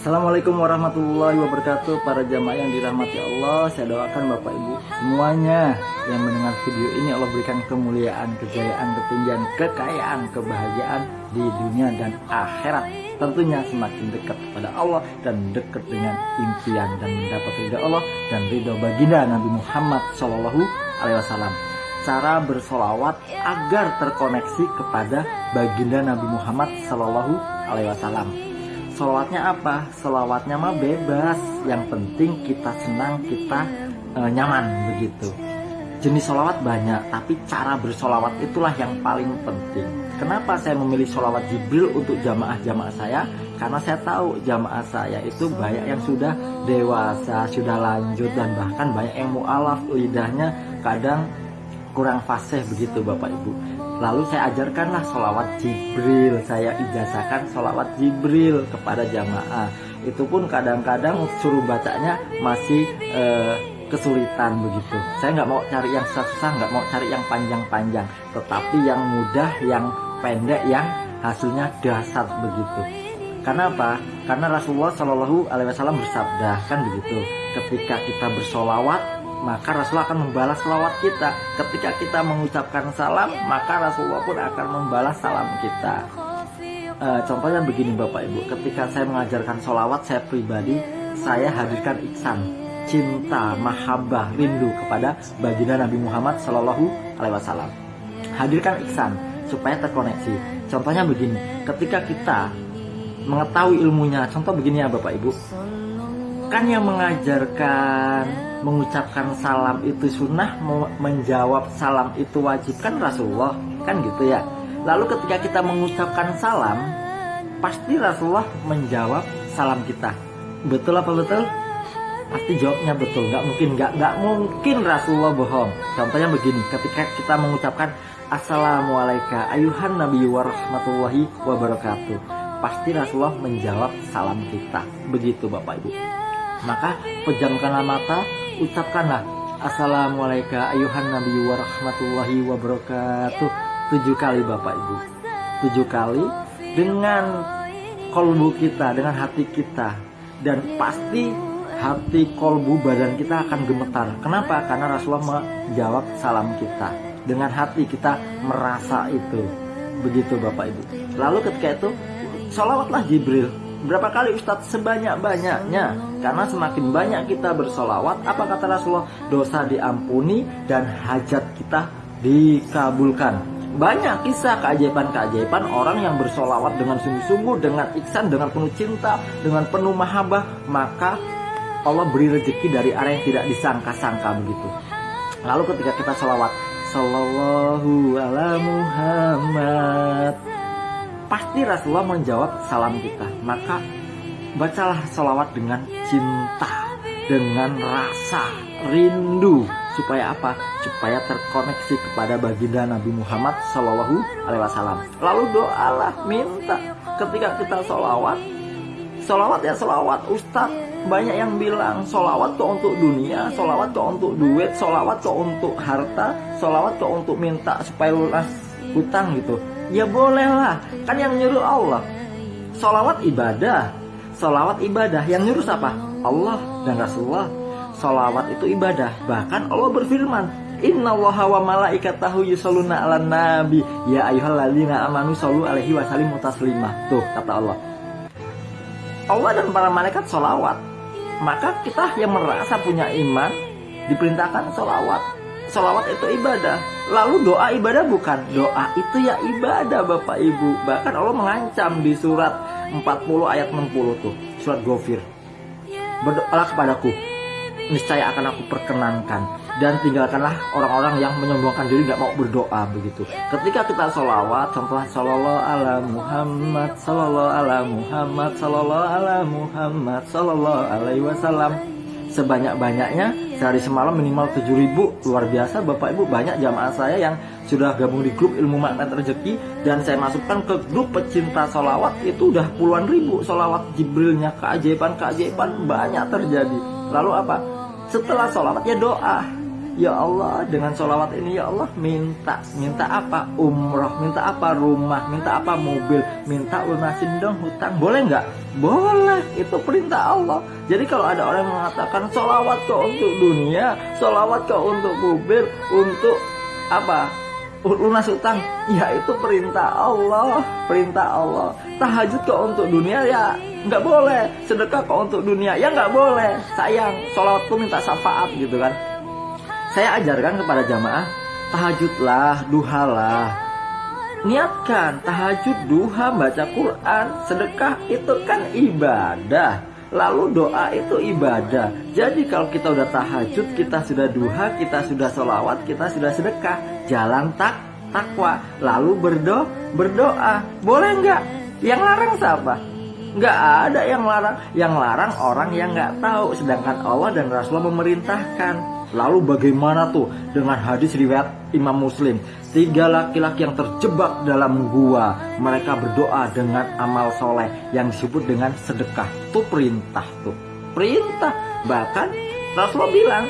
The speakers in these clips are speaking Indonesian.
Assalamualaikum warahmatullahi wabarakatuh. Para jamaah yang dirahmati Allah Saya doakan Bapak Ibu semuanya Yang mendengar video ini Allah berikan kemuliaan, kejayaan, ketinggian, kekayaan, kebahagiaan Di dunia dan akhirat. Tentunya semakin dekat kepada Allah Dan dekat dengan impian Dan mendapat ridha Allah Dan ridha baginda Nabi Muhammad Sallallahu Alaihi Wasallam. Cara bersolawat agar terkoneksi kepada baginda Nabi Muhammad Sallallahu Alaihi Wasallam. Solawatnya apa? Solawatnya mah bebas. Yang penting kita senang, kita e, nyaman begitu. Jenis solawat banyak, tapi cara bersolawat itulah yang paling penting. Kenapa saya memilih solawat Jibril untuk jamaah-jamaah saya? Karena saya tahu jamaah saya itu banyak yang sudah dewasa, sudah lanjut, dan bahkan banyak yang mu'alaf lidahnya kadang kurang fasih begitu Bapak Ibu Lalu saya ajarkanlah sholawat Jibril. Saya ijazahkan sholawat Jibril kepada jamaah. Itu pun kadang-kadang suruh bacanya masih eh, kesulitan begitu. Saya nggak mau cari yang susah-susah, nggak mau cari yang panjang-panjang. Tetapi yang mudah, yang pendek, yang hasilnya dasar begitu. Karena apa? Karena Rasulullah Shallallahu Alaihi Wasallam bersabda kan begitu. Ketika kita bersolawat maka Rasulullah akan membalas salawat kita. Ketika kita mengucapkan salam, maka Rasulullah pun akan membalas salam kita. E, contohnya begini Bapak Ibu, ketika saya mengajarkan sholawat, saya pribadi, saya hadirkan iksan, cinta, mahabbah, rindu kepada baginda Nabi Muhammad Shallallahu Alaihi Wasallam. Hadirkan iksan supaya terkoneksi. Contohnya begini, ketika kita mengetahui ilmunya, contoh begini ya Bapak Ibu, kan yang mengajarkan mengucapkan salam itu sunnah menjawab salam itu wajib kan Rasulullah kan gitu ya. Lalu ketika kita mengucapkan salam pasti Rasulullah menjawab salam kita. Betul apa betul? Pasti jawabnya betul. Nggak mungkin nggak nggak mungkin Rasulullah bohong. Contohnya begini ketika kita mengucapkan Assalamualaikum ayuhan Nabi warahmatullahi wabarakatuh pasti Rasulullah menjawab salam kita. Begitu Bapak Ibu. Maka pejamkanlah mata, ucapkanlah Assalamualaikum ayuhan Nabi warahmatullahi wabarakatuh. Tujuh kali Bapak Ibu. Tujuh kali dengan kolbu kita dengan hati kita. Dan pasti hati kolbu badan kita akan gemetar. Kenapa? Karena Rasulullah menjawab salam kita. Dengan hati kita merasa itu. Begitu Bapak Ibu. Lalu ketika itu sholawatlah Jibril. Berapa kali Ustadz? Sebanyak-banyaknya Karena semakin banyak kita bersolawat Apa kata Rasulullah? Dosa diampuni dan hajat kita dikabulkan Banyak kisah keajaiban-keajaiban Orang yang bersolawat dengan sungguh-sungguh Dengan iksan, dengan penuh cinta Dengan penuh mahabbah Maka Allah beri rezeki dari arah yang tidak disangka-sangka begitu Lalu ketika kita solawat Sallallahu ala Muhammad pasti Rasulullah menjawab salam kita. Maka bacalah salawat dengan cinta, dengan rasa rindu. Supaya apa? Supaya terkoneksi kepada baginda Nabi Muhammad Shallallahu Alaihi Wasallam. Lalu doalah, minta. Ketika kita salawat, salawat ya salawat. Ustadz banyak yang bilang salawat tuh untuk dunia, salawat tuh untuk duit, salawat tuh untuk harta, salawat tuh untuk minta supaya lunas hutang gitu Ya bolehlah, kan yang nyuruh Allah. Salawat ibadah, salawat ibadah. Yang nyuruh siapa? Allah dan Rasulullah. Salawat itu ibadah. Bahkan Allah berfirman, Inna allaha wa malaikatahu yusalluna ala nabi Ya ayuhalladzina amanu sallu alaihi wa sallimu taslimah Tuh kata Allah Allah dan para malaikat salawat Maka kita yang merasa punya iman Diperintahkan salawat Salawat itu ibadah. Lalu doa ibadah bukan? Doa itu ya ibadah Bapak Ibu. Bahkan Allah mengancam di surat 40 ayat 60 tuh. Surat Gofir Berdoalah kepadaku. Niscaya akan aku perkenankan. Dan tinggalkanlah orang-orang yang menyombongkan diri Gak mau berdoa begitu. Ketika kita sholawat Contohnya Sallallahu ala Muhammad Sallallahu ala Muhammad Sallallahu ala Muhammad Sallallahu alaihi wasallam. Sebanyak-banyaknya sehari semalam minimal 7000 luar biasa Bapak Ibu banyak jamaah saya yang sudah gabung di grup ilmu magnet rezeki. Dan saya masukkan ke grup pecinta solawat itu udah puluhan ribu solawat Jibrilnya keajaiban-keajaiban banyak terjadi. Lalu apa? Setelah solawat ya doa Ya Allah dengan sholawat ini ya Allah minta Minta apa? Umroh Minta apa? Rumah Minta apa? Mobil Minta lunasin dong hutang Boleh nggak? Boleh Itu perintah Allah Jadi kalau ada orang yang mengatakan Sholawat kok untuk dunia Sholawat kok untuk mobil Untuk apa? lunas utang ya itu perintah Allah perintah Allah tahajud kok untuk dunia ya nggak boleh sedekah kok untuk dunia ya nggak boleh sayang sholat tuh minta syafaat gitu kan saya ajarkan kepada jamaah tahajudlah duhalah. Niatkan tahajud duha baca Quran sedekah itu kan ibadah. Lalu doa itu ibadah. Jadi kalau kita udah tahajud Kita sudah duha, kita sudah sholawat Kita sudah sedekah Jalan tak takwa. Lalu berdo berdoa. Boleh nggak? Yang larang siapa? Nggak ada yang larang. Yang larang orang yang nggak tahu. Sedangkan Allah dan Rasulullah memerintahkan Lalu bagaimana tuh dengan hadis riwayat Imam Muslim? Tiga laki-laki yang terjebak dalam gua. Mereka berdoa dengan amal soleh Yang disebut dengan sedekah Itu perintah tuh. Perintah. Bahkan Rasulullah bilang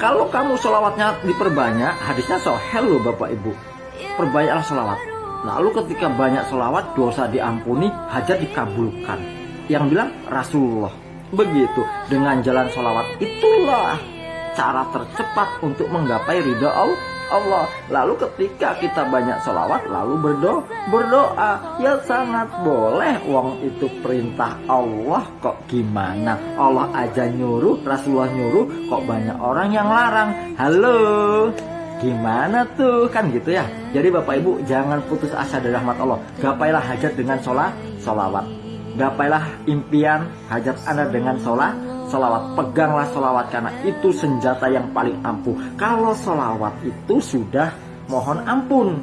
Kalau kamu sholawatnya diperbanyak Hadisnya sohel loh bapak ibu. Perbanyaklah sholawat. Lalu ketika banyak sholawat Dosa diampuni Hajat dikabulkan. Yang bilang Rasulullah. Begitu. Dengan jalan sholawat Itulah cara tercepat untuk menggapai ridho Allah. Lalu ketika kita banyak sholawat lalu berdoa, berdoa ya sangat boleh. Wong itu perintah Allah kok gimana? Allah aja nyuruh, Rasulullah nyuruh, kok banyak orang yang larang. Halo, gimana tuh kan gitu ya? Jadi bapak ibu jangan putus asa dari rahmat Allah. Gapailah hajat dengan sholat, sholawat. Gapailah impian hajat anda dengan sholat, Solawat, peganglah solawat karena itu senjata yang paling ampuh. Kalau solawat itu sudah mohon ampun.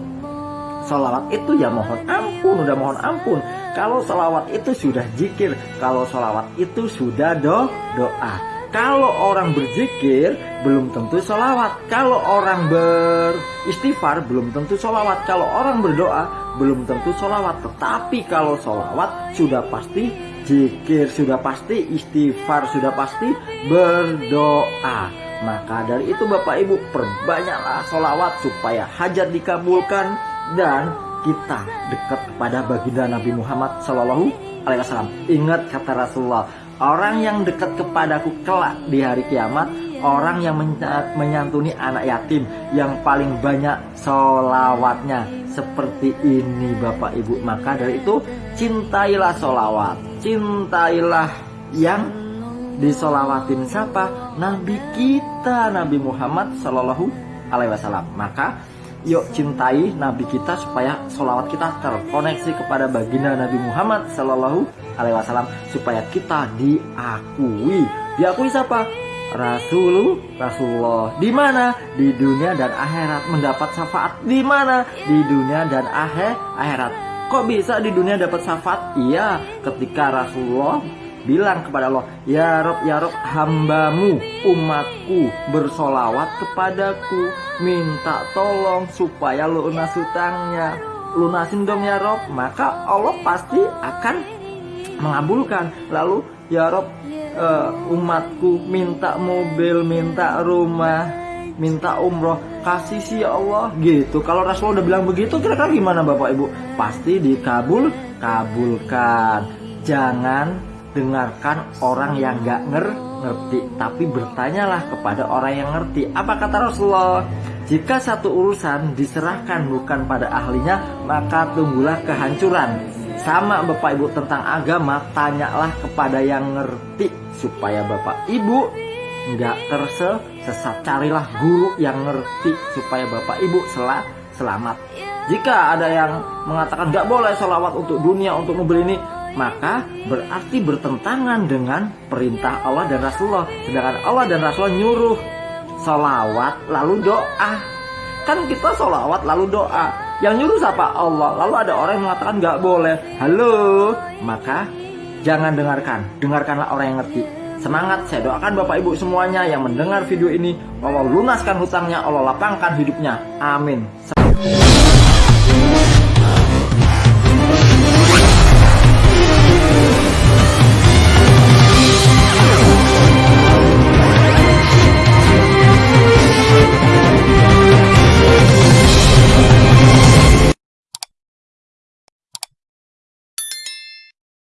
Solawat itu ya mohon ampun, udah mohon ampun. Kalau solawat itu sudah jikir, kalau solawat itu sudah do doa. Kalau orang berzikir belum tentu solawat. Kalau orang beristighfar belum tentu solawat. Kalau orang berdoa belum tentu solawat. Tetapi kalau solawat sudah pasti Jikir sudah pasti, istighfar sudah pasti, berdoa. Maka dari itu Bapak Ibu perbanyaklah sholawat supaya hajat dikabulkan dan kita dekat kepada baginda Nabi Muhammad Shallallahu Alaihi Wasallam. Ingat kata Rasulullah, orang yang dekat kepadaku kelak di hari kiamat, orang yang menyantuni anak yatim yang paling banyak sholawatnya seperti ini Bapak Ibu. Maka dari itu cintailah sholawat cintailah yang disolawatin siapa? Nabi kita, Nabi Muhammad Shallallahu Alaihi Wasallam. Maka yuk cintai Nabi kita supaya solawat kita terkoneksi kepada baginda Nabi Muhammad Shallallahu Alaihi Wasallam supaya kita diakui. Diakui siapa? Rasul Rasulullah di mana di dunia dan akhirat mendapat syafaat di mana di dunia dan akhir akhirat Kok bisa di dunia dapat syafaat? Iya, ketika Rasulullah bilang kepada Allah, Ya Rob, Ya Rob, hambamu, umatku bersolawat kepadaku, minta tolong supaya lunas hutangnya, lunasin dong ya Rob. Maka Allah pasti akan mengabulkan. Lalu, Ya Rob, uh, umatku minta mobil, minta rumah, minta umroh kasih sih ya Allah. Gitu. Kalau Rasul udah bilang begitu kira-kira gimana Bapak Ibu? Pasti dikabul kabulkan. Jangan dengarkan orang yang gak nger ngerti. Tapi bertanyalah kepada orang yang ngerti. Apa kata Rasulullah? Jika satu urusan diserahkan bukan pada ahlinya maka tunggulah kehancuran. Sama Bapak Ibu tentang agama tanyalah kepada yang ngerti supaya Bapak Ibu nggak tersesat carilah guru yang ngerti supaya bapak ibu sel selamat. Jika ada yang mengatakan nggak boleh sholawat untuk dunia untuk mobil ini maka berarti bertentangan dengan perintah Allah dan Rasulullah. Sedangkan Allah dan Rasulullah nyuruh sholawat lalu doa. Kan kita sholawat lalu doa. Yang nyuruh siapa? Allah. Lalu ada orang yang mengatakan nggak boleh. Halo? Maka jangan dengarkan. Dengarkanlah orang yang ngerti Semangat, saya doakan Bapak Ibu semuanya yang mendengar video ini Allah lunaskan hutangnya, Allah lapangkan hidupnya. Amin.